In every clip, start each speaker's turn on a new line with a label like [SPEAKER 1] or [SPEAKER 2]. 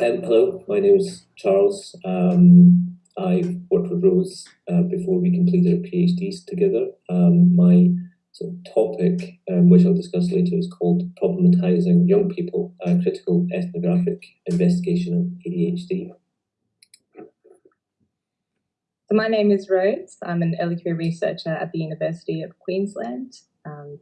[SPEAKER 1] Um, hello, my name is Charles. Um, I've worked with Rose uh, before we completed our PhDs together. Um, my sort of topic, um, which I'll discuss later, is called Problematizing Young People, a Critical Ethnographic Investigation of ADHD.
[SPEAKER 2] So my name is Rose. I'm an early career researcher at the University of Queensland. Um,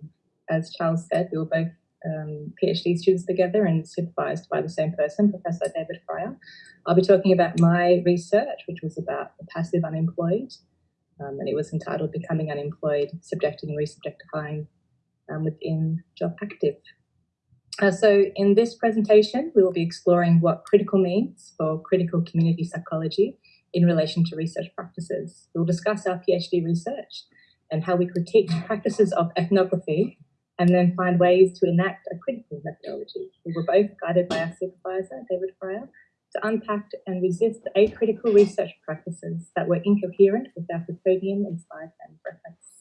[SPEAKER 2] as Charles said, we were both um, PhD students together and supervised by the same person, Professor David Fryer. I'll be talking about my research, which was about the passive unemployed, um, and it was entitled Becoming Unemployed, Subjecting and Resubjectifying um, Within Job Active. Uh, so in this presentation, we will be exploring what critical means for critical community psychology in relation to research practices. We'll discuss our PhD research and how we critique practices of ethnography and then find ways to enact a critical methodology. We were both guided by our supervisor, David Fryer, to unpack and resist the acritical research practices that were incoherent with our Foucauldian-inspired and reference.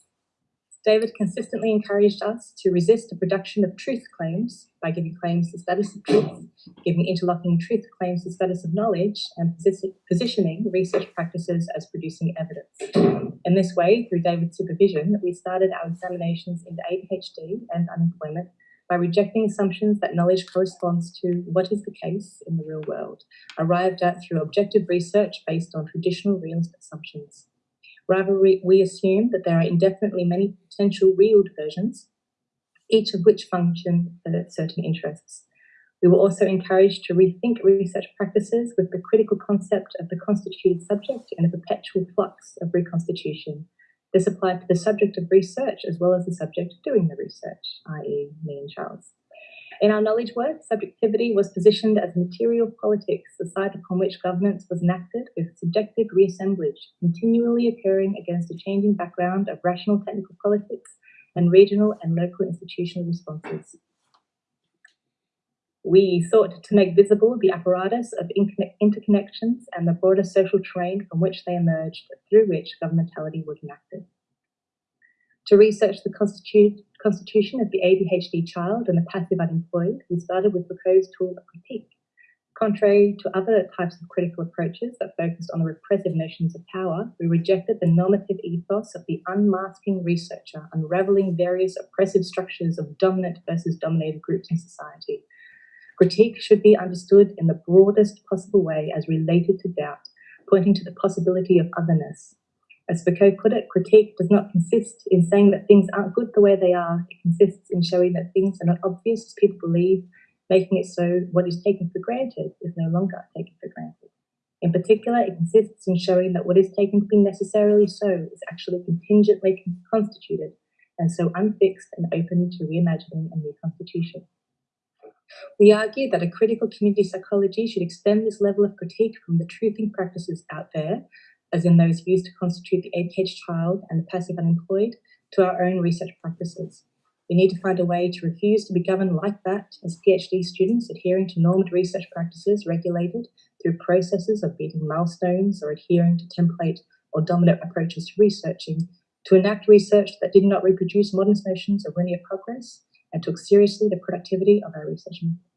[SPEAKER 2] David consistently encouraged us to resist the production of truth claims by giving claims the status of truth, giving interlocking truth claims the status of knowledge, and positioning research practices as producing evidence. In this way, through David's supervision, we started our examinations into ADHD and unemployment by rejecting assumptions that knowledge corresponds to what is the case in the real world, arrived at through objective research based on traditional realist assumptions. Rather, we, assume that there are indefinitely many potential real versions, each of which function for certain interests. We were also encouraged to rethink research practices with the critical concept of the constituted subject in a perpetual flux of reconstitution. This applied to the subject of research as well as the subject doing the research, i.e. me and Charles. In our knowledge work, subjectivity was positioned as material politics, the site upon which governance was enacted with subjective reassemblage, continually occurring against a changing background of rational technical politics and regional and local institutional responses. We sought to make visible the apparatus of interconnections and the broader social terrain from which they emerged, through which governmentality was enacted to research the constitu constitution of the ADHD child and the passive unemployed, we started with Foucault's tool of critique. Contrary to other types of critical approaches that focused on the repressive notions of power, we rejected the normative ethos of the unmasking researcher, unraveling various oppressive structures of dominant versus dominated groups in society. Critique should be understood in the broadest possible way as related to doubt, pointing to the possibility of otherness, as Foucault put it, critique does not consist in saying that things aren't good the way they are. It consists in showing that things are not obvious as people believe, making it so what is taken for granted is no longer taken for granted. In particular, it consists in showing that what is taken to be necessarily so is actually contingently constituted and so unfixed and open to reimagining and reconstitution. We argue that a critical community psychology should extend this level of critique from the truthing practices out there as in those used to constitute the ADH child and the passive unemployed, to our own research practices. We need to find a way to refuse to be governed like that as PhD students adhering to normed research practices regulated through processes of beating milestones or adhering to template or dominant approaches to researching, to enact research that did not reproduce modern notions of linear progress and took seriously the productivity of our research methods.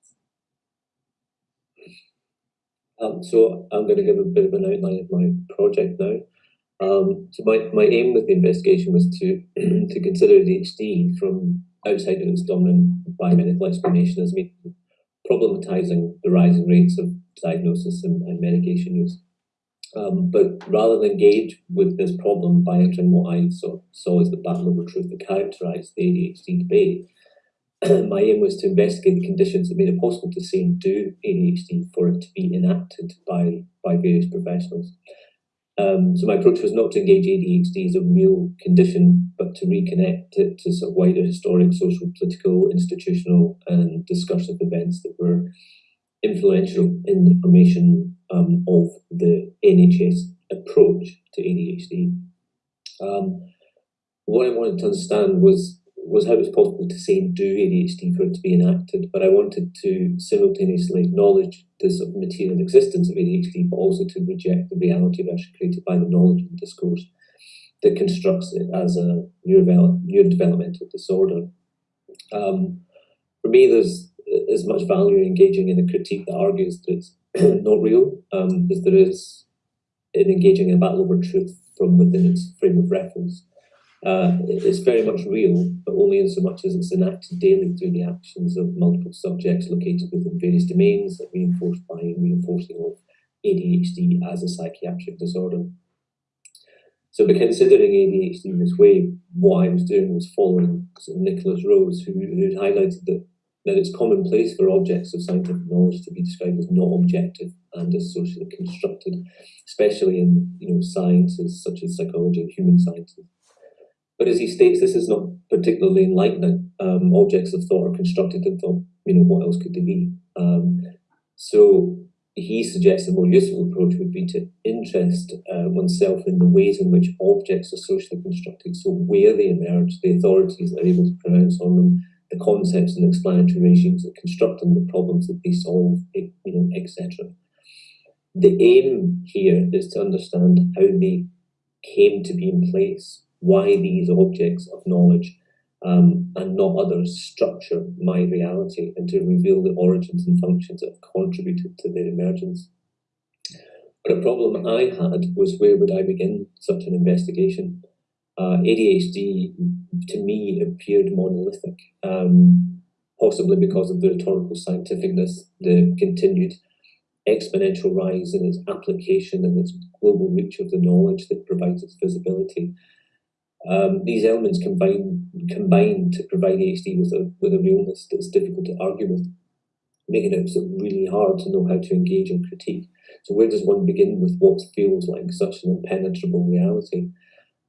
[SPEAKER 1] Um, so I'm going to give a bit of an outline of my project now. Um, so my, my aim with the investigation was to to consider ADHD from outside of its dominant biomedical explanation as means problematizing the rising rates of diagnosis and, and medication use. Um, but rather than engage with this problem by entering what I saw, saw as the battle over truth that characterized the ADHD debate, my aim was to investigate the conditions that made it possible to say and do ADHD for it to be enacted by, by various professionals. Um, so my approach was not to engage ADHD as a real condition, but to reconnect it to sort of wider historic, social, political, institutional, and discursive events that were influential in the formation um, of the NHS approach to ADHD. Um, what I wanted to understand was was how it's possible to say and do ADHD for it to be enacted, but I wanted to simultaneously acknowledge the material existence of ADHD, but also to reject the reality version created by the knowledge and discourse that constructs it as a neurodevelopmental disorder. Um, for me, there's as much value in engaging in a critique that argues that it's not real, um, because there is in engaging in a battle over truth from within its frame of reference. Uh, it's very much real, but only in so much as it's enacted daily through the actions of multiple subjects located within various domains, reinforced by reinforcing of ADHD as a psychiatric disorder. So by considering ADHD in this way, what I was doing was following Nikolas Rose, who, who highlighted that, that it's commonplace for objects of scientific knowledge to be described as not objective and as socially constructed, especially in you know sciences such as psychology and human sciences. But as he states, this is not particularly enlightening. Um, objects of thought are constructed in thought. You know, what else could they be? Um, so he suggests a more useful approach would be to interest uh, oneself in the ways in which objects are socially constructed, so where they emerge, the authorities are able to pronounce on them, the concepts and explanatory regimes that construct them, the problems that they solve, you know, etc. The aim here is to understand how they came to be in place, why these objects of knowledge um, and not others structure my reality and to reveal the origins and functions that have contributed to their emergence. But a problem I had was where would I begin such an investigation? Uh, ADHD to me appeared monolithic, um, possibly because of the rhetorical scientificness, the continued exponential rise in its application and its global reach of the knowledge that provides its visibility. Um, these elements combine combine to provide ADHD with a with a realness that's difficult to argue with, making it really hard to know how to engage and critique. So where does one begin with what feels like such an impenetrable reality?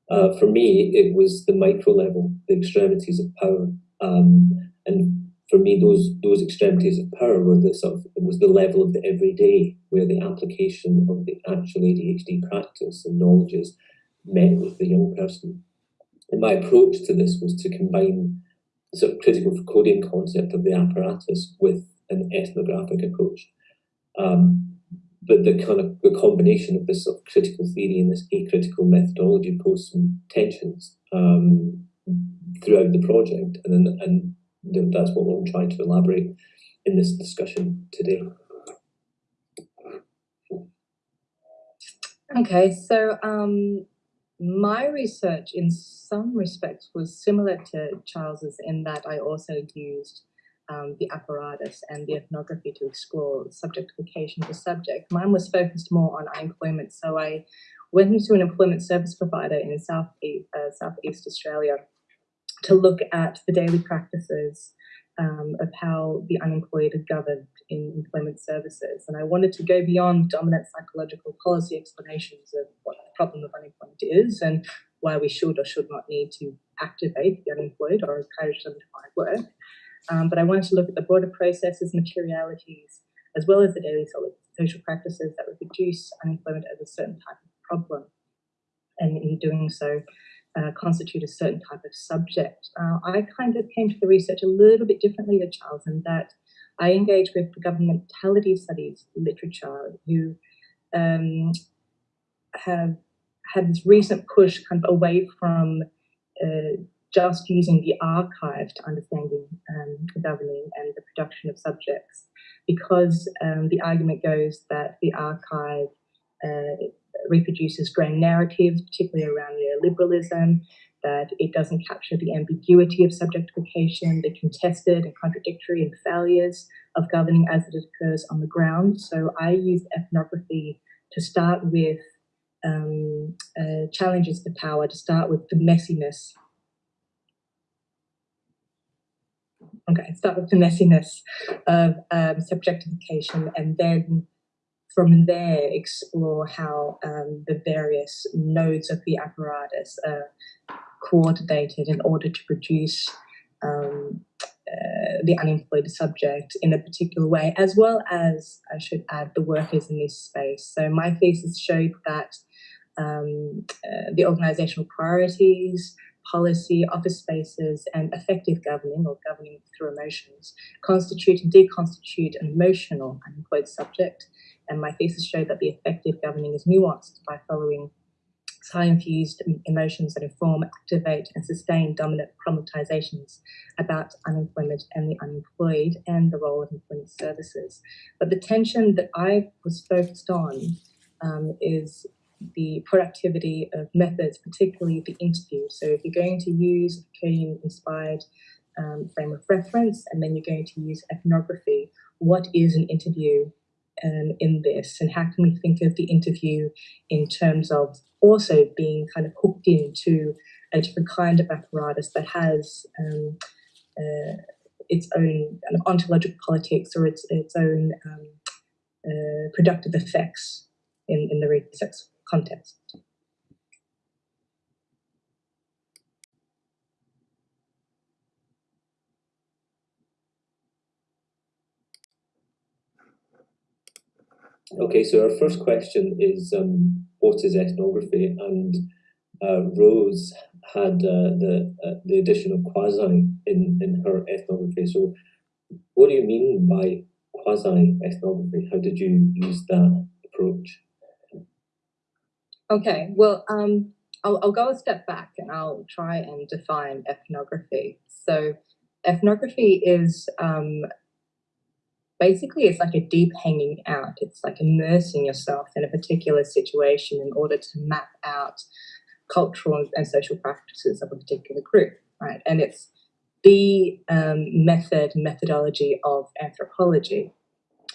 [SPEAKER 1] Uh, for me, it was the micro level, the extremities of power, um, and for me, those those extremities of power were the sort of it was the level of the everyday, where the application of the actual ADHD practice and knowledges met with the young person. And my approach to this was to combine the sort of critical coding concept of the apparatus with an ethnographic approach. Um, but the kind of the combination of this sort of critical theory and this acritical methodology posed some tensions um, throughout the project, and then, and that's what we're trying to elaborate in this discussion today.
[SPEAKER 2] Okay, so um, my research in some respects was similar to Charles's in that I also used um, the apparatus and the ethnography to explore subjectification of the subject. Mine was focused more on unemployment, so I went into an employment service provider in South uh, Southeast Australia to look at the daily practices um, of how the unemployed are governed in employment services. And I wanted to go beyond dominant psychological policy explanations of what problem of unemployment is and why we should or should not need to activate the unemployed or encourage them to find work. Um, but I wanted to look at the broader processes, materialities, as well as the daily social practices that would reduce unemployment as a certain type of problem. And in doing so, uh, constitute a certain type of subject. Uh, I kind of came to the research a little bit differently to Charles in that I engaged with the governmentality studies literature who um, have had this recent push kind of away from uh, just using the archive to understanding um, governing and the production of subjects because um, the argument goes that the archive uh, reproduces grand narratives, particularly around neoliberalism, that it doesn't capture the ambiguity of subjectification, the contested and contradictory and failures of governing as it occurs on the ground. So I used ethnography to start with um, uh, challenges to power, to start with the messiness. Okay, start with the messiness of um, subjectification and then from there explore how um, the various nodes of the apparatus are coordinated in order to produce um, uh, the unemployed subject in a particular way, as well as, I should add, the workers in this space. So my thesis showed that um, uh, the organizational priorities, policy, office spaces, and affective governing or governing through emotions constitute and deconstitute an emotional unemployed subject and my thesis showed that the affective governing is nuanced by following high-infused emotions that inform, activate, and sustain dominant problematizations about unemployment and the unemployed and the role of employment services. But the tension that I was focused on um, is the productivity of methods, particularly the interview. So if you're going to use Kyrene-inspired um, frame of reference, and then you're going to use ethnography, what is an interview um, in this, and how can we think of the interview in terms of also being kind of hooked into a different kind of apparatus that has um, uh, its own kind of ontological politics or its its own um, uh, productive effects in, in the research context.
[SPEAKER 1] Okay, so our first question is um, what is ethnography? And uh, Rose had uh, the uh, the addition of quasi in in her ethnography. So, what do you mean by quasi ethnography? How did you use that approach?
[SPEAKER 2] Okay, well, um, I'll, I'll go a step back and I'll try and define ethnography. So, ethnography is um, basically it's like a deep hanging out. It's like immersing yourself in a particular situation in order to map out cultural and social practices of a particular group, right? And it's the um, method, methodology of anthropology.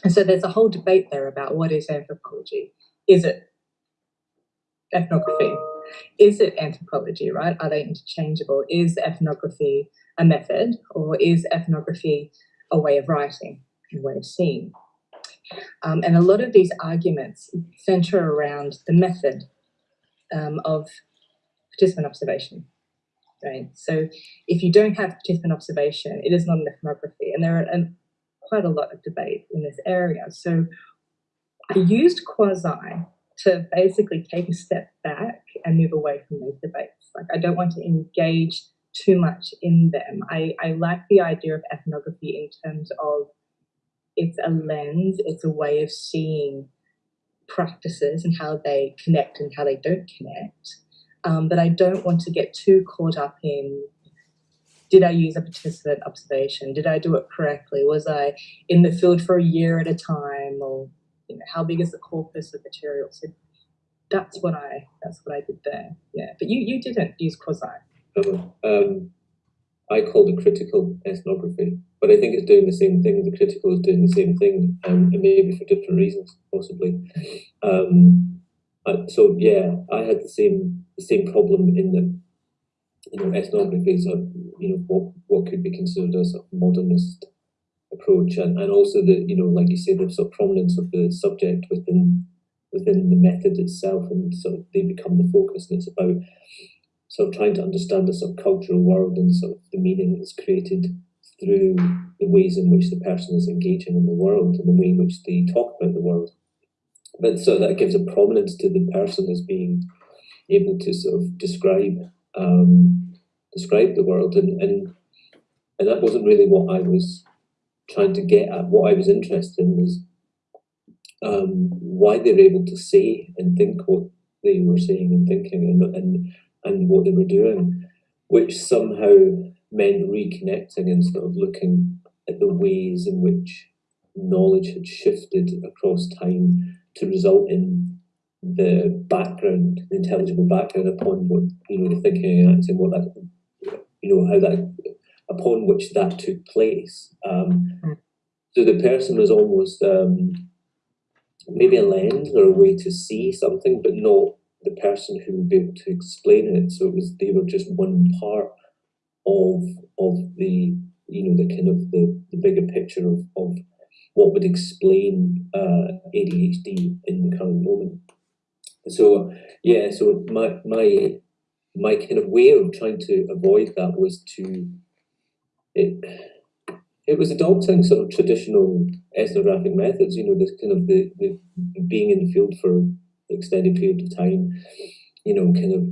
[SPEAKER 2] And so there's a whole debate there about what is anthropology. Is it ethnography? Is it anthropology, right? Are they interchangeable? Is ethnography a method or is ethnography a way of writing? And way of seeing. Um, and a lot of these arguments center around the method um, of participant observation. Right. So if you don't have participant observation, it is not an ethnography, and there are um, quite a lot of debate in this area. So I used quasi to basically take a step back and move away from those debates. Like I don't want to engage too much in them. I, I like the idea of ethnography in terms of it's a lens, it's a way of seeing practices and how they connect and how they don't connect. Um, but I don't want to get too caught up in did I use a participant observation? Did I do it correctly? Was I in the field for a year at a time? Or you know, how big is the corpus of material? So that's what I that's what I did there. Yeah. But you you didn't use quasi.
[SPEAKER 1] Um, I called it critical ethnography, but I think it's doing the same thing. The critical is doing the same thing, um, and maybe for different reasons, possibly. Um, so yeah, I had the same the same problem in the you know ethnography is a you know what what could be considered as a modernist approach, and, and also the you know like you say the sort of prominence of the subject within within the method itself, and sort of they become the focus, and it's about sort of trying to understand the sort of cultural world and sort of the meaning that's created through the ways in which the person is engaging in the world and the way in which they talk about the world. But so that gives a prominence to the person as being able to sort of describe um, describe the world and, and and that wasn't really what I was trying to get at. What I was interested in was um, why they were able to say and think what they were saying and thinking and, and and what they were doing, which somehow meant reconnecting and sort of looking at the ways in which knowledge had shifted across time to result in the background, the intelligible background upon what you know the thinking and acting, what that you know how that upon which that took place. Um, so the person was almost um, maybe a lens or a way to see something, but not the person who would be able to explain it. So it was they were just one part of of the you know the kind of the, the bigger picture of, of what would explain uh, ADHD in the current moment. So yeah, so my my my kind of way of trying to avoid that was to it it was adopting sort of traditional ethnographic methods, you know, this kind of the, the being in the field for an extended period of time, you know, kind of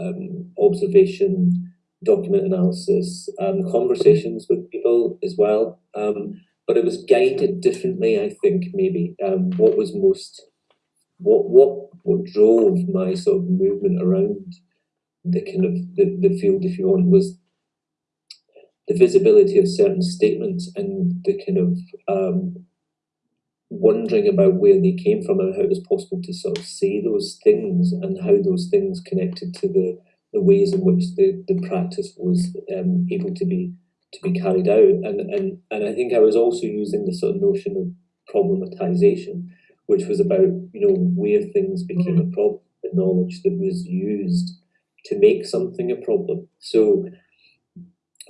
[SPEAKER 1] um, observation, document analysis, um, conversations with people as well. Um, but it was guided differently, I think, maybe. Um, what was most what what what drove my sort of movement around the kind of the, the field, if you want, was the visibility of certain statements and the kind of um, wondering about where they came from and how it was possible to sort of say those things and how those things connected to the, the ways in which the, the practice was um, able to be to be carried out. And, and and I think I was also using the sort of notion of problematization, which was about, you know, where things became mm-hmm. a problem, the knowledge that was used to make something a problem. So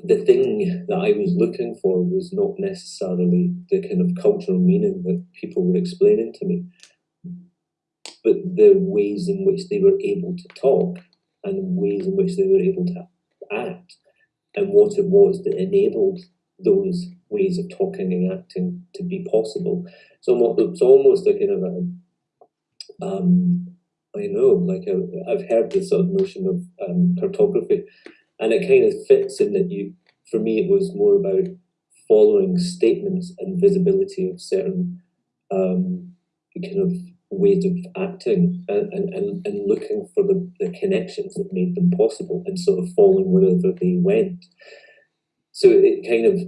[SPEAKER 1] the thing that I was looking for was not necessarily the kind of cultural meaning that people were explaining to me, but the ways in which they were able to talk and ways in which they were able to act and what it was that enabled those ways of talking and acting to be possible. So it's almost a kind of a, um, I know, like i have heard this sort of notion of um, cartography, and it kind of fits in that you, for me, it was more about following statements and visibility of certain um, kind of ways of acting and, and, and looking for the, the connections that made them possible and sort of following wherever they went. So it kind of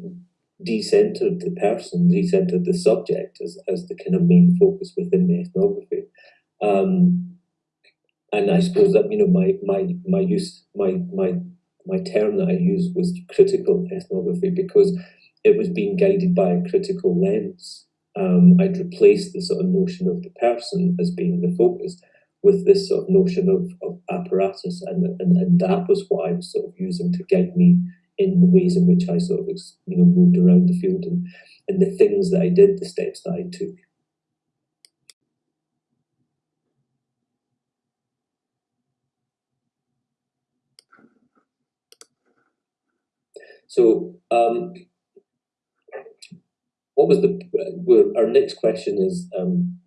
[SPEAKER 1] decentered the person, decentered the subject as, as the kind of main focus within the ethnography. Um, and I suppose that you know my my my use my my my term that I used was critical ethnography because it was being guided by a critical lens. Um, I'd replaced the sort of notion of the person as being the focus with this sort of notion of, of apparatus, and, and and that was what I was sort of using to guide me in the ways in which I sort of you know moved around the field and and the things that I did, the steps that I took. So, um, what was the, well, our next question is, um,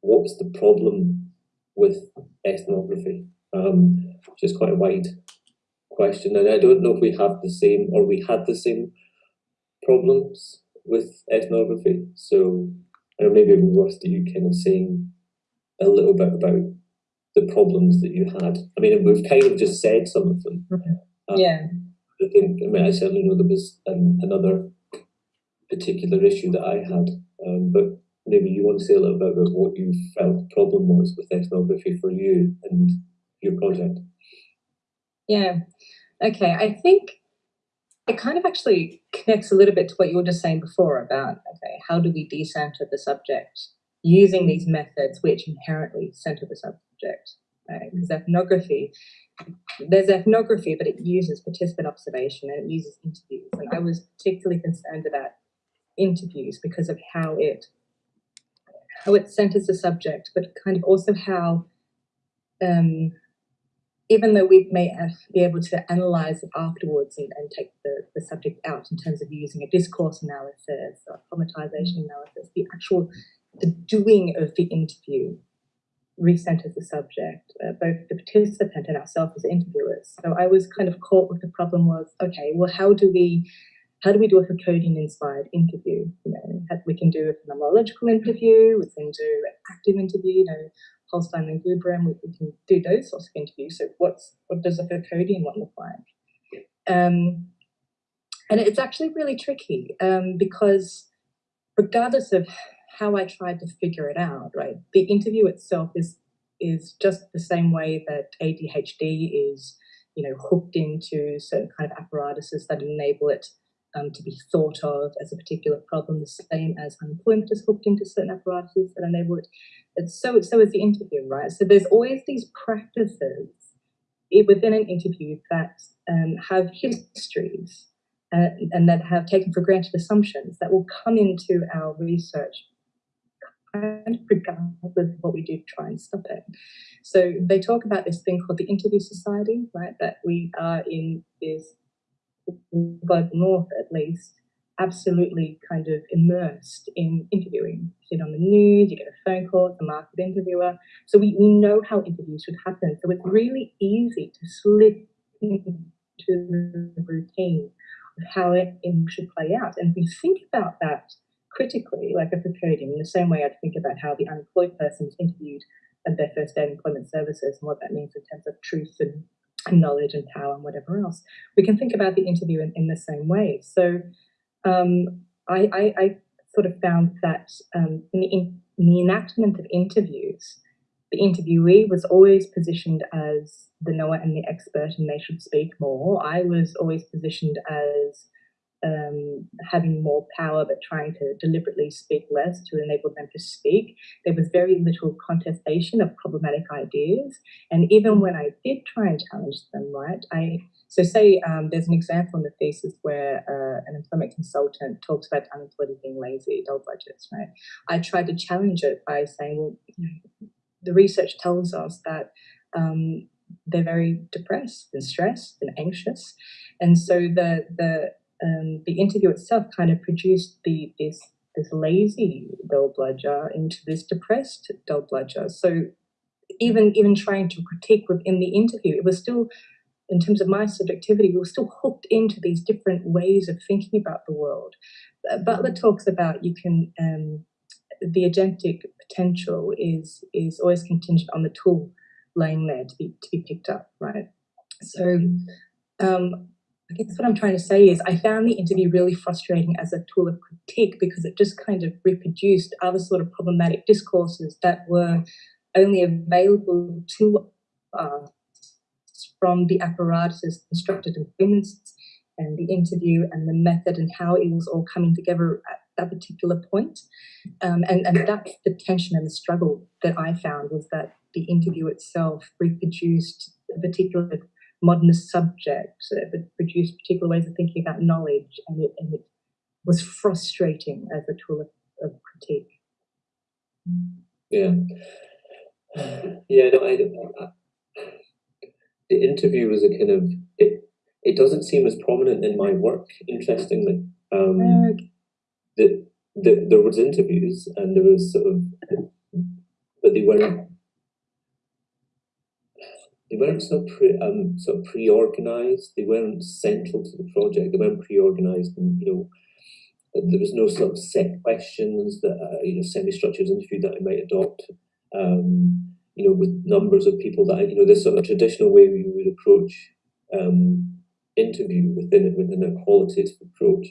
[SPEAKER 1] what's the problem with ethnography? Um, which is quite a wide question. And I don't know if we have the same, or we had the same problems with ethnography. So, I know maybe worth you kind of saying a little bit about the problems that you had. I mean, we've kind of just said some of them.
[SPEAKER 2] Um, yeah.
[SPEAKER 1] I think, I mean, I certainly know there was um, another particular issue that I had, um, but maybe you want to say a little bit about what you felt the problem was with ethnography for you and your project.
[SPEAKER 2] Yeah, okay. I think it kind of actually connects a little bit to what you were just saying before about, okay, how do we decenter the subject using these methods which inherently center the subject? Because ethnography there's ethnography, but it uses participant observation and it uses interviews. And I was particularly concerned about interviews because of how it how it centers the subject, but kind of also how um, even though we may be able to analyze it afterwards and, and take the, the subject out in terms of using a discourse analysis or problematization analysis, the actual the doing of the interview recenters the subject, uh, both the participant and ourselves as interviewers. So I was kind of caught with the problem was, okay, well, how do we how do we do a Foucauldian inspired interview? You know, we can do a phenomenological interview, we can do an active interview, you know, Holstein and Gubrium, we, we, can do those sorts of interviews. So what's what does a Foucauldian one look like? Um, and it's actually really tricky um, because regardless of how I tried to figure it out, right? The interview itself is is just the same way that ADHD is, you know, hooked into certain kind of apparatuses that enable it um, to be thought of as a particular problem, the same as unemployment is hooked into certain apparatuses that enable it. It's so so is the interview, right? So there's always these practices within an interview that um, have histories uh, and that have taken for granted assumptions that will come into our research kind of regardless of what we do try and stop it. So they talk about this thing called the Interview Society, right? That we are in is global north at least, absolutely kind of immersed in interviewing. You sit on the news, you get a phone call, it's a market interviewer. So we, we know how interviews should happen. So it's really easy to slip into the routine of how it should play out. And if we think about that critically, like at the podium, in the same way I'd think about how the unemployed person is interviewed at their first day in employment services and what that means in terms of truth and, and knowledge and power and whatever else. We can think about the interview in, in the same way. So um, I, I, I, sort of found that um, in, the, in, in the enactment of interviews, the interviewee was always positioned as the knower and the expert and they should speak more. I was always positioned as um, having more power but trying to deliberately speak less to enable them to speak. There was very little contestation of problematic ideas. And even when I did try and challenge them, right, I so say um, there's an example in the thesis where uh, an employment consultant talks about unemployed being lazy, dole bludgers, right? I tried to challenge it by saying, well, the research tells us that um, they're very depressed and stressed and anxious. And so the the um, the interview itself kind of produced the this this lazy dole bludger into this depressed dole bludger. So even even trying to critique within the interview, it was still, in terms of my subjectivity, we were still hooked into these different ways of thinking about the world. Uh, Butler talks about you can um, the agentic potential is is always contingent on the tool laying there to be to be picked up, right? So um, I guess what I'm trying to say is I found the interview really frustrating as a tool of critique because it just kind of reproduced other sort of problematic discourses that were only available to us from the apparatuses constructed in and the interview and the method and how it was all coming together at that particular point. Um, and, and that's the tension and the struggle that I found was that the interview itself reproduced a particular modernist subject that produced particular ways of thinking about knowledge, and it, and it was frustrating as a tool of, of critique.
[SPEAKER 1] Yeah, yeah. No, I, I, the interview was a kind of it. It doesn't seem as prominent in my work. Interestingly, um, uh, the, the, there was interviews and there was sort of, but they weren't they weren't of pre, um, sort of pre-organized. They weren't central to the project. They weren't pre-organized, and you know, there was no sort of set questions that uh, you know semi-structured interview that I might adopt. Um, you know, with numbers of people that I, you know, this sort of traditional way we would approach um, interview within within a qualitative approach.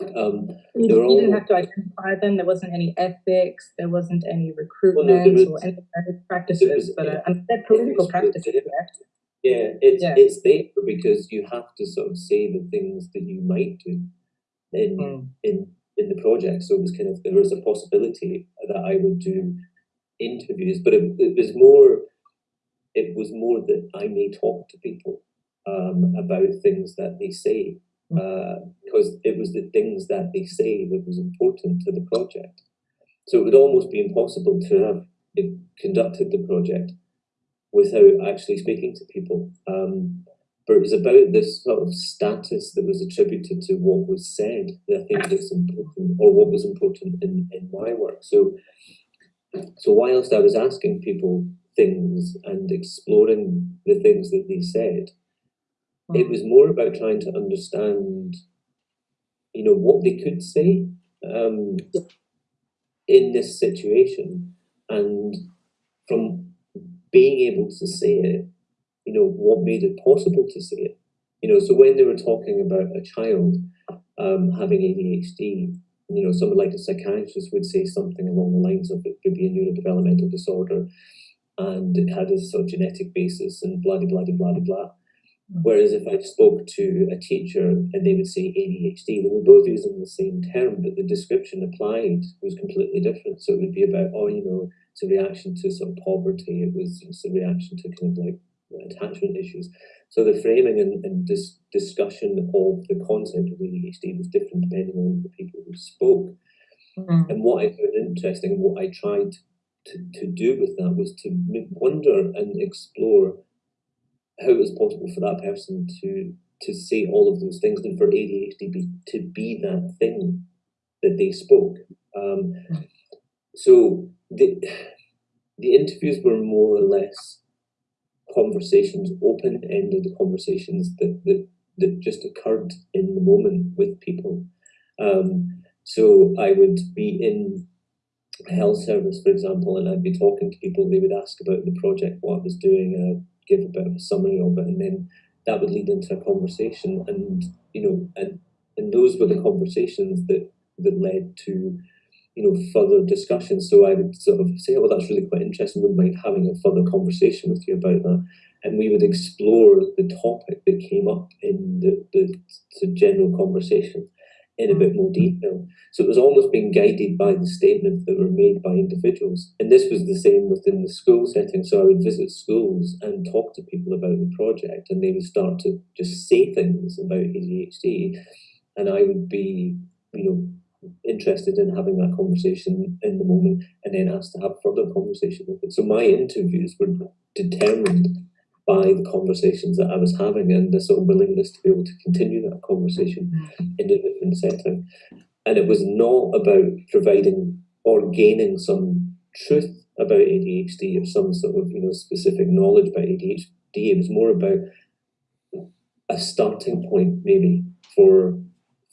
[SPEAKER 1] Um,
[SPEAKER 2] you, didn't have to identify them. There wasn't any ethics. There wasn't any recruitment well, no, was, or any practices. Was, but uh, I they're political practices.
[SPEAKER 1] Yeah, it's yeah. it's there because you have to sort of say the things that you might do in mm. in in the project. So it was kind of there was a possibility that I would do interviews, but it, it was more it was more that I may talk to people um, about things that they say because uh, it was the things that they say that was important to the project. So it would almost be impossible to have conducted the project without actually speaking to people. Um, but it was about this sort of status that was attributed to what was said that I think is important, or what was important in, in my work. So, so whilst I was asking people things and exploring the things that they said, it was more about trying to understand, you know, what they could say um, in this situation, and from being able to say it, you know, what made it possible to say it. You know, so when they were talking about a child um, having ADHD, you know, someone like a psychiatrist would say something along the lines of it could be a neurodevelopmental disorder, and it had a sort of genetic basis, and blah blah blah blah blah. Whereas if I spoke to a teacher and they would say ADHD, they were both using the same term, but the description applied was completely different. So it would be about, oh, you know, it's a reaction to sort of poverty. It was it's a reaction to kind of like attachment issues. So the framing and, and this discussion of the concept of ADHD was different depending on the people who spoke. Mm. And what I found interesting and what I tried to, to do with that was to wonder and explore how it was possible for that person to to say all of those things and for ADHD be, to be that thing that they spoke. Um, so the the interviews were more or less conversations, open-ended conversations that, that that just occurred in the moment with people. Um, So I would be in health service, for example, and I'd be talking to people. They would ask about the project, what I was doing, I'd give a bit of a summary of it, and then that would lead into a conversation. And you know, and and those were the conversations that that led to you know further discussions. So I would sort of say, "Oh, that's really quite interesting. Would mind having a further conversation with you about that?" And we would explore the topic that came up in the, the, the general conversation in a bit more detail. So it was almost being guided by the statements that were made by individuals. And this was the same within the school setting. So I would visit schools and talk to people about the project, and they would start to just say things about ADHD. And I would be, you know, interested in having that conversation in the moment and then asked to have further conversation with it. So my interviews were determined by the conversations that I was having and this sort of willingness to be able to continue that conversation mm. in a different setting. And it was not about providing or gaining some truth about ADHD or some sort of you know specific knowledge about ADHD. It was more about a starting point maybe for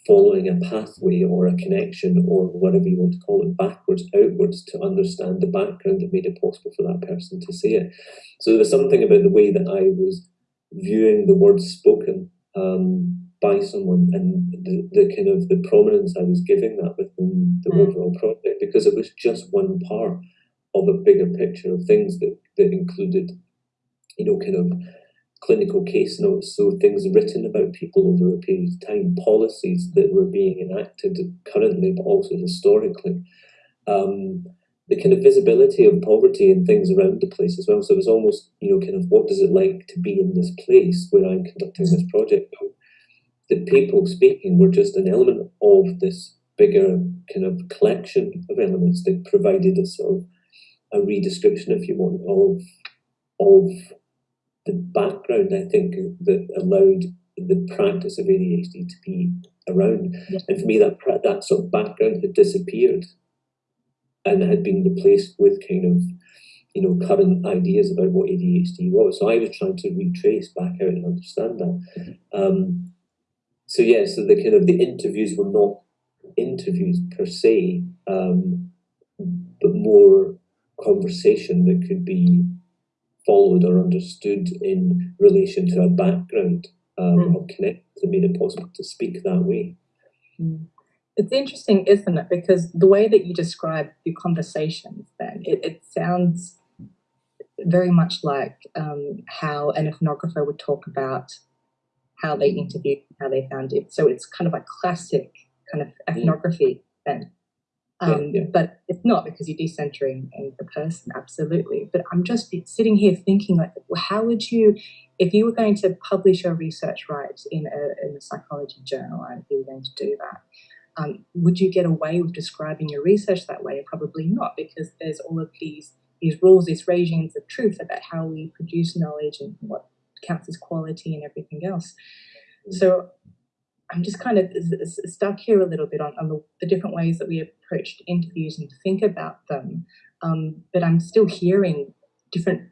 [SPEAKER 1] following a pathway or a connection or whatever you want to call it backwards outwards to understand the background that made it possible for that person to say it so there was something about the way that i was viewing the words spoken um, by someone and the, the kind of the prominence i was giving that within the mm. overall project because it was just one part of a bigger picture of things that, that included you know kind of clinical case notes, so things written about people over a period of time, policies that were being enacted currently, but also historically. Um, the kind of visibility of poverty and things around the place as well. So it was almost, you know, kind of what does it like to be in this place where I'm conducting this project? The people speaking were just an element of this bigger kind of collection of elements that provided a sort of a redescription, if you want, of of the background, I think, that allowed the practice of ADHD to be around. Yeah. And for me, that that sort of background had disappeared and had been replaced with kind of, you know, current ideas about what ADHD was. So I was trying to retrace back out and understand that. Um, so yeah, so the kind of the interviews were not interviews per se, um, but more conversation that could be followed or understood in relation to a background um, mm. of connect that made it possible to speak that way.
[SPEAKER 2] Mm. It's interesting, isn't it? Because the way that you describe your conversations, then it, it sounds very much like um, how an ethnographer would talk about how they interviewed, how they found it. So it's kind of like classic kind of mm. ethnography then. Um, yeah, yeah. But it's not because you're decentering the person, absolutely. But I'm just sitting here thinking, like, how would you, if you were going to publish your research right in a, in a psychology journal, and if you were going to do that, um, would you get away with describing your research that way? Probably not, because there's all of these these rules, these regimes of truth about how we produce knowledge and what counts as quality and everything else. Mm. So I'm just kind of stuck here a little bit on, on the, the, different ways that we approached interviews and think about them. Um, but I'm still hearing different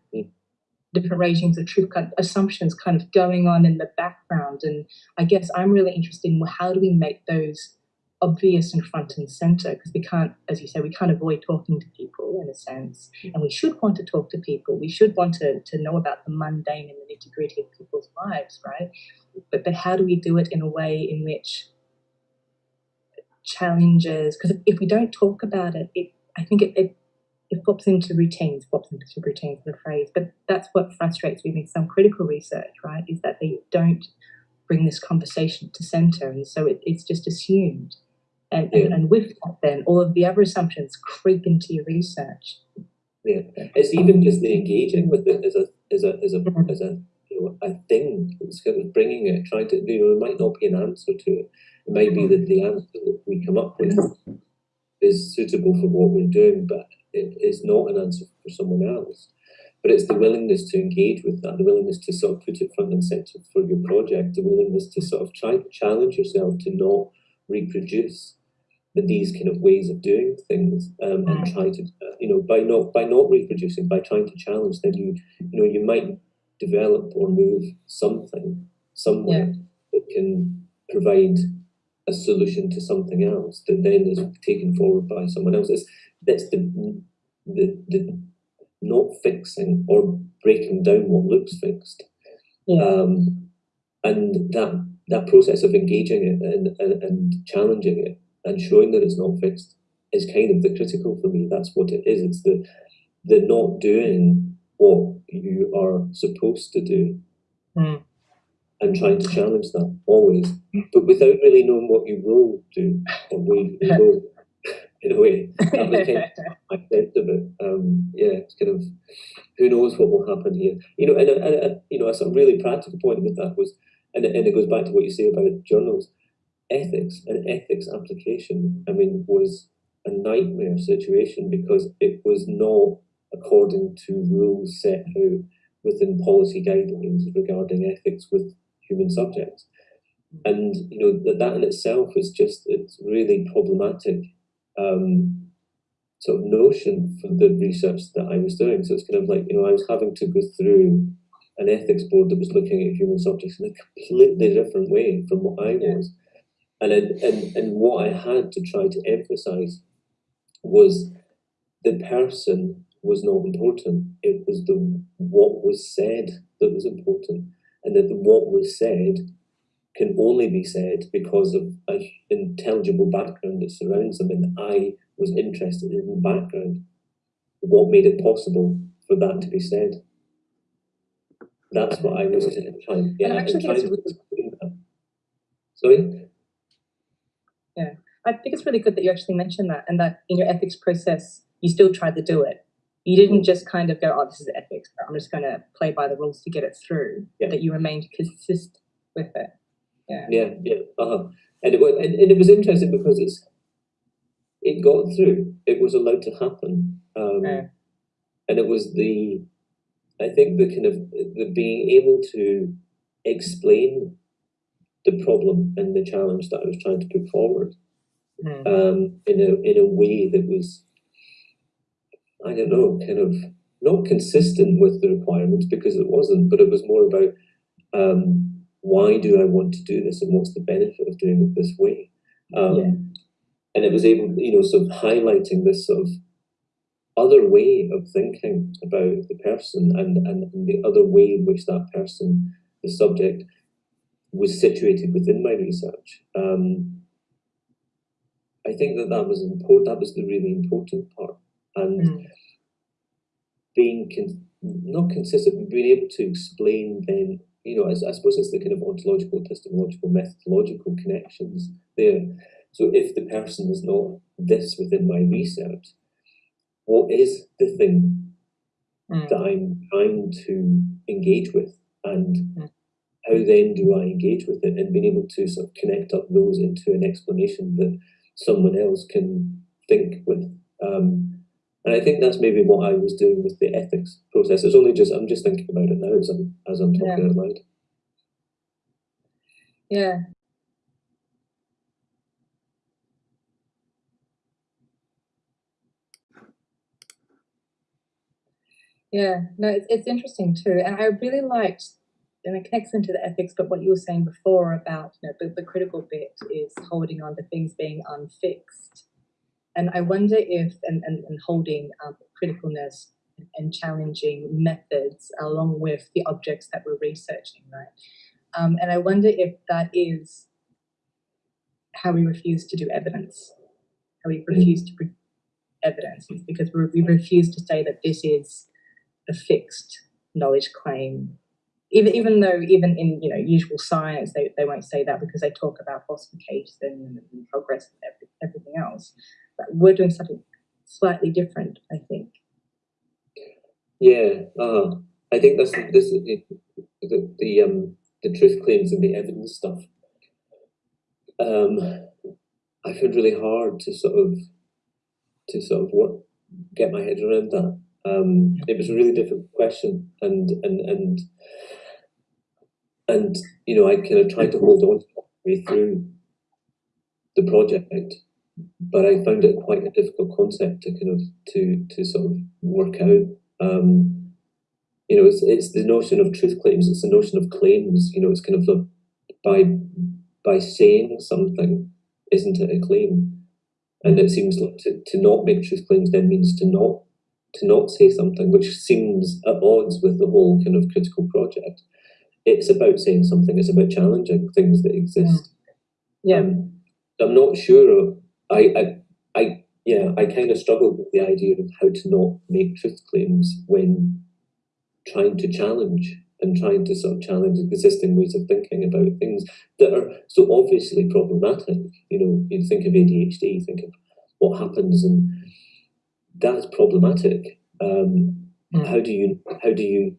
[SPEAKER 2] different regimes of truth kind of assumptions kind of going on in the background. And I guess I'm really interested in how do we make those obvious and front and center because we can't, as you say, we can't avoid talking to people in a sense, mm. and we should want to talk to people. We should want to, to know about the mundane and the nitty gritty of people's lives, right? But but how do we do it in a way in which challenges? Because if, if we don't talk about it, it I think it, it it pops into routines, pops into routines, the phrase. But that's what frustrates me with some critical research, right? Is that they don't bring this conversation to center, and so it, it's just assumed. And, yeah. and, and with that, then all of the other assumptions creep into your research.
[SPEAKER 1] Yeah, it's even just the engaging with it as a as a as a as a you know a thing. It's kind of bringing it, trying to you know, it might not be an answer to it. It might be that the answer that we come up with is suitable for what we're doing, but it is not an answer for someone else. But it's the willingness to engage with that, the willingness to sort of put it front and center for your project, the willingness to sort of try to challenge yourself to not reproduce these kind of ways of doing things um, and mm. try to you know by not by not reproducing by trying to challenge then you you know you might develop or move something somewhere yeah. that can provide a solution to something else that then is taken forward by someone else. It's, that's the, the, the not fixing or breaking down what looks fixed.
[SPEAKER 2] Yeah.
[SPEAKER 1] Um, and that that process of engaging it and, and, and challenging it and showing that it's not fixed is kind of the critical for me. That's what it is. It's the the not doing what you are supposed to do
[SPEAKER 2] Mm.
[SPEAKER 1] and trying to challenge that always, but without really knowing what you will do or where you can go. In a way, that was kind of my sense of it. Um, yeah, it's kind of who knows what will happen here. You know, and, and, and you know, a sort of really practical point with that was, and, and it goes back to what you say about journals, ethics and ethics application. I mean, was a nightmare situation because it was not according to rules set out within policy guidelines regarding ethics with human subjects. And you know that that in itself is just it's really problematic um, sort of notion for the research that I was doing. So it's kind of like you know I was having to go through an ethics board that was looking at human subjects in a completely different way from what I was, and it, and and what I had to try to emphasize was the person was not important. It was the what was said that was important, and that the what was said can only be said because of an intelligible background that surrounds them. And I was interested in the background, what made it possible for that to be said. That's what I was trying. Yeah,
[SPEAKER 2] And I actually think it's
[SPEAKER 1] trying
[SPEAKER 2] really-
[SPEAKER 1] to Sorry.
[SPEAKER 2] I think it's really good that you actually mentioned that and that in your ethics process, you still tried to do it. You didn't just kind of go, oh, this is ethics, but I'm just going to play by the rules to get it through,
[SPEAKER 1] Yeah.
[SPEAKER 2] that you remained consistent with it. Yeah.
[SPEAKER 1] Yeah, yeah, uh-huh. And it was, and, and it was interesting because it's, it got through. It was allowed to happen, um,
[SPEAKER 2] Yeah.
[SPEAKER 1] and it was the, I think the kind of the being able to explain the problem and the challenge that I was trying to put forward
[SPEAKER 2] Mm.
[SPEAKER 1] um, in a in a way that was, I don't know, kind of not consistent with the requirements because it wasn't, but it was more about um, why do I want to do this and what's the benefit of doing it this way. Um,
[SPEAKER 2] Yeah.
[SPEAKER 1] And it was able, you know, sort of highlighting this sort of other way of thinking about the person and, and, and the other way in which that person, the subject, was situated within my research. Um, I think that that was important. That was the really important part, and
[SPEAKER 2] Mm.
[SPEAKER 1] being con- not consistent, being able to explain then. You know, I, I suppose it's the kind of ontological, epistemological, methodological connections there. So if the person is not this within my research, what is the thing
[SPEAKER 2] Mm.
[SPEAKER 1] that I'm trying to engage with, and
[SPEAKER 2] Mm.
[SPEAKER 1] How then do I engage with it, and being able to sort of connect up those into an explanation that someone else can think with. Um, and I think that's maybe what I was doing with the ethics process. It's only just I'm just thinking about it now as I'm as I'm talking out loud.
[SPEAKER 2] Yeah. Yeah, no, it's, it's interesting too. And I really liked, and it connects into the ethics, but what you were saying before about, you know, the, the critical bit is holding on to things being unfixed. And I wonder if, and, and, and holding um, criticalness and challenging methods along with the objects that we're researching, right? Um, and I wonder if that is how we refuse to do evidence, how we refuse to produce evidence, is because we, we refuse to say that this is a fixed knowledge claim. Even, even though, even in you know usual science, they, they won't say that because they talk about falsification and, and progress and every, everything else. But we're doing something slightly different, I think.
[SPEAKER 1] Yeah, uh, I think that's this is the, the the um the truth claims and the evidence stuff. Um, I found really hard to sort of to sort of work get my head around that. Um, it was a really difficult question, and and and and you know I kind of tried to hold on it way through the project, but I found it quite a difficult concept to kind of to to sort of work out. Um, you know, it's it's the notion of truth claims. It's the notion of claims. You know, it's kind of the by by saying something, isn't it a claim? And it seems like to, to not make truth claims then means to not to not say something, which seems at odds with the whole kind of critical project. It's about saying something. It's about challenging things that exist.
[SPEAKER 2] Yeah.
[SPEAKER 1] Um, I'm not sure. I, I, I, yeah, I kind of struggle with the idea of how to not make truth claims when trying to challenge and trying to sort of challenge existing ways of thinking about things that are so obviously problematic. You know, you think of ADHD, think of what happens, and that's problematic. Um,
[SPEAKER 2] Mm.
[SPEAKER 1] How do you how do you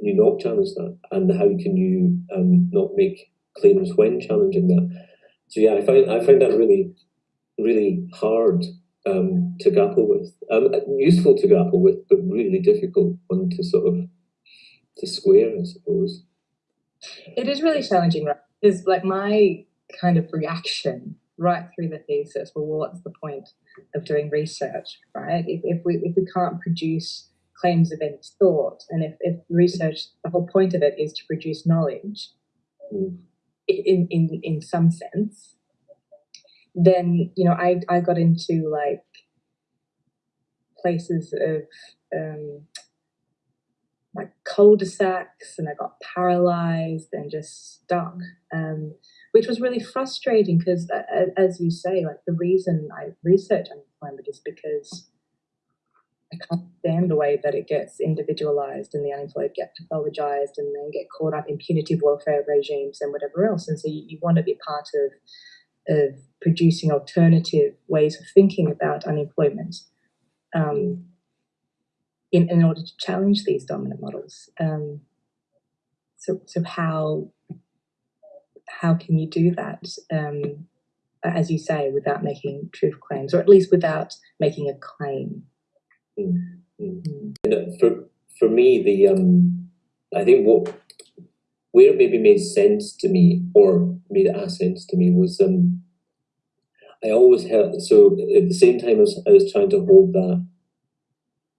[SPEAKER 1] you not challenge that, and how can you um, not make claims when challenging that? So yeah, I find I find that really really hard um, to grapple with. Um, useful to grapple with, but really difficult one to sort of to square, I suppose.
[SPEAKER 2] It is really challenging, right? Because like my kind of reaction right through the thesis, well, what's the point of doing research, right? If, if we if we can't produce claims of any thought, and if, if research, the whole point of it is to produce knowledge, in in in some sense, then you know I I got into like places of um, like cul-de-sacs and I got paralyzed and just stuck, um, which was really frustrating because, uh, as you say, like the reason I research unemployment is because I can't stand the way that it gets individualized and the unemployed get pathologized and then get caught up in punitive welfare regimes and whatever else. And so you, you want to be part of of producing alternative ways of thinking about unemployment um, in, in order to challenge these dominant models. Um, so, so how how can you do that, um, as you say, without making truth claims, or at least without making a claim?
[SPEAKER 1] Mm, for for me, the um, I think what where it maybe made sense to me or made a sense to me was um, I always held so at the same time as I was trying to hold that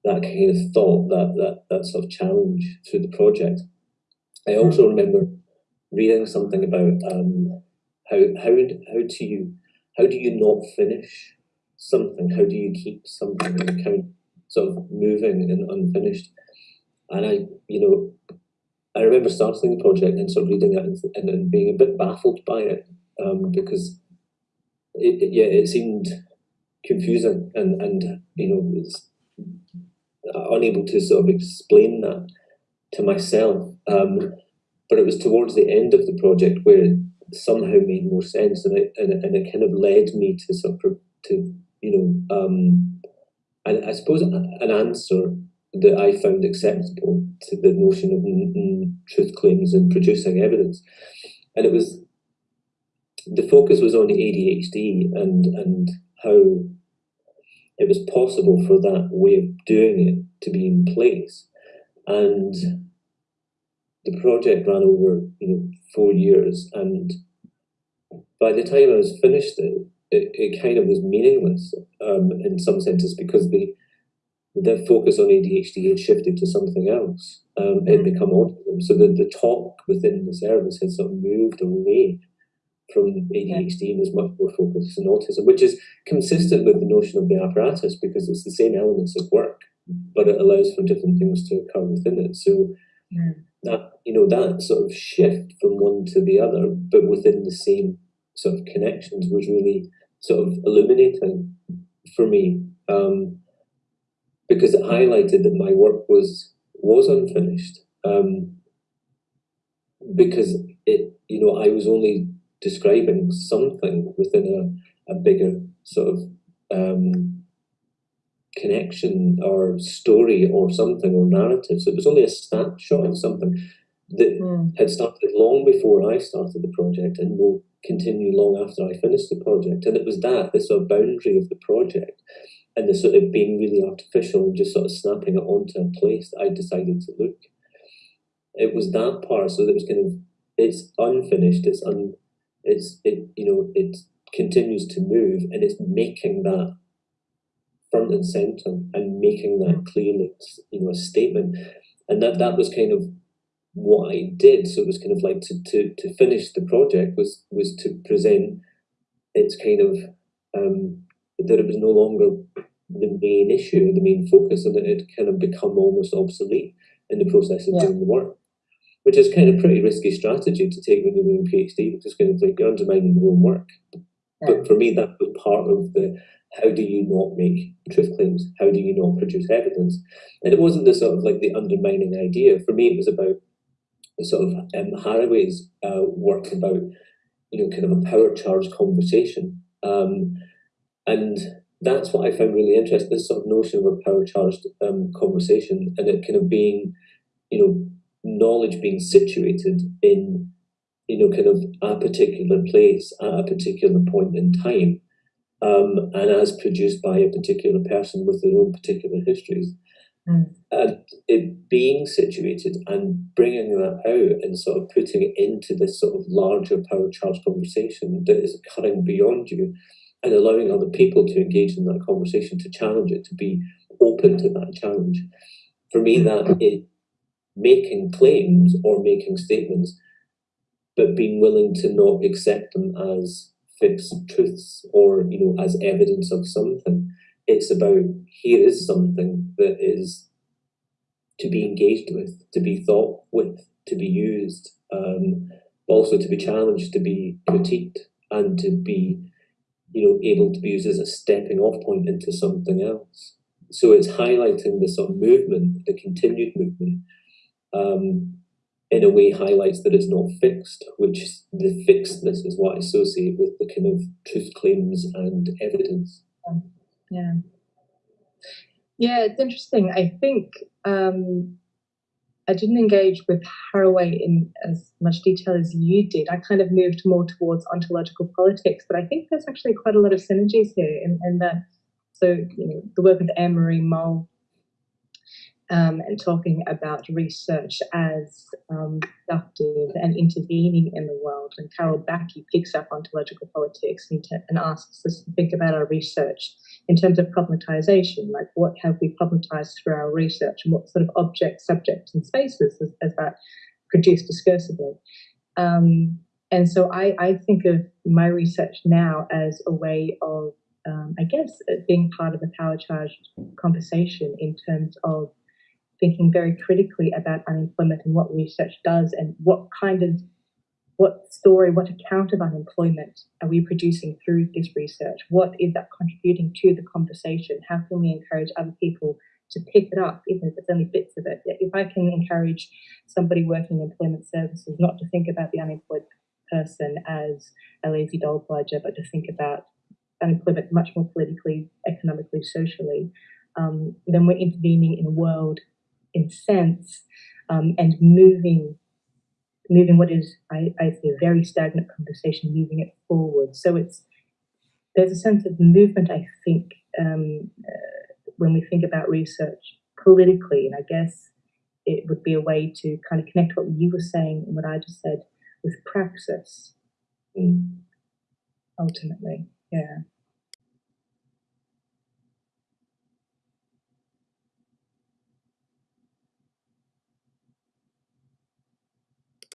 [SPEAKER 1] that kind of thought that that that sort of challenge through the project. I also remember reading something about um, how how how do you how do you not finish something? How do you keep something in account sort of moving and unfinished? And I, you know, I remember starting the project and sort of reading it and, and, and being a bit baffled by it um, because it, it, yeah, it seemed confusing and and you know was unable to sort of explain that to myself. Um, but it was towards the end of the project where it somehow made more sense, and it and, it- and it kind of led me to sort of to you know um, and I suppose an answer that I found acceptable to the notion of truth claims and producing evidence, and it was the focus was on the ADHD and and how it was possible for that way of doing it to be in place, and the project ran over you know four years, and by the time I was finished, it it, it kind of was meaningless um, in some senses because the the focus on ADHD had shifted to something else. Um, it had become autism, so the, the talk within the service had sort of moved away from ADHD and was much more focused on autism, which is consistent with the notion of the apparatus because it's the same elements of work, but it allows for different things to occur within it. So
[SPEAKER 2] Mm.
[SPEAKER 1] that you know that sort of shift from one to the other, but within the same sort of connections, was really sort of illuminating for me um, because it highlighted that my work was was unfinished um, because it you know I was only describing something within a, a bigger sort of um, connection or story or something or narrative. So it was only a snapshot of something that
[SPEAKER 2] Mm.
[SPEAKER 1] had started long before I started the project and will continue long after I finished the project. And it was that, the sort of boundary of the project and the sort of being really artificial and just sort of snapping it onto a place that I decided to look. It was that part, so that was kind of it's unfinished, it's un it's it you know, it continues to move and it's making that front and center and making that clear. clearly you know a statement. And that that was kind of what I did, so it was kind of like to, to, to finish the project was was to present its kind of um, that it was no longer the main issue, the main focus, and that it kind of become almost obsolete in the process of
[SPEAKER 2] Yeah.
[SPEAKER 1] doing the work. Which is kind of pretty risky strategy to take when you're doing PhD because kind of like you're undermining your own work. But for me, that was part of the how do you not make truth claims? How do you not produce evidence? And it wasn't the sort of like the undermining idea. For me, it was about sort of um, Haraway's uh, work about, you know, kind of a power charge conversation. Um, and that's what I found really interesting, this sort of notion of a power charged um, conversation and it kind of being, you know, knowledge being situated in, you know, kind of a particular place at a particular point in time um, and as produced by a particular person with their own particular histories.
[SPEAKER 2] Mm.
[SPEAKER 1] And it being situated and bringing that out and sort of putting it into this sort of larger power charge conversation that is occurring beyond you and allowing other people to engage in that conversation, to challenge it, to be open to that challenge. For me, that is making claims or making statements, but being willing to not accept them as fixed truths or you know as evidence of something. It's about here is something that is to be engaged with, to be thought with, to be used, um, also to be challenged, to be critiqued, and to be you know able to be used as a stepping off point into something else. So it's highlighting the sort of movement, the continued movement, um, in a way highlights that it's not fixed, which the fixedness is what I associate with the kind of truth claims and evidence.
[SPEAKER 2] Yeah. Yeah, it's interesting. I think um, I didn't engage with Haraway in as much detail as you did. I kind of moved more towards ontological politics, but I think there's actually quite a lot of synergies here in, in that. So, you know, the work of Annemarie Mol um, and talking about research as um, productive and intervening in the world. And Carol Bacchi picks up ontological politics and, and asks us to think about our research in terms of problematization, like what have we problematized through our research and what sort of objects, subjects, and spaces has, has that produced discursively. Um, and so I, I think of my research now as a way of, um, I guess, uh, being part of the power charged conversation in terms of thinking very critically about unemployment and what research does and what kind of what story, what account of unemployment are we producing through this research? What is that contributing to the conversation? How can we encourage other people to pick it up, even if it's only bits of it? If I can encourage somebody working in employment services not to think about the unemployed person as a lazy dole bludger, but to think about unemployment much more politically, economically, socially, um, then we're intervening in a world in sense um, and moving moving what is I, I see a very stagnant conversation, moving it forward. So it's there's a sense of movement. I think um, uh, when we think about research politically, and I guess it would be a way to kind of connect what you were saying and what I just said with praxis.
[SPEAKER 1] Mm.
[SPEAKER 2] Ultimately, yeah.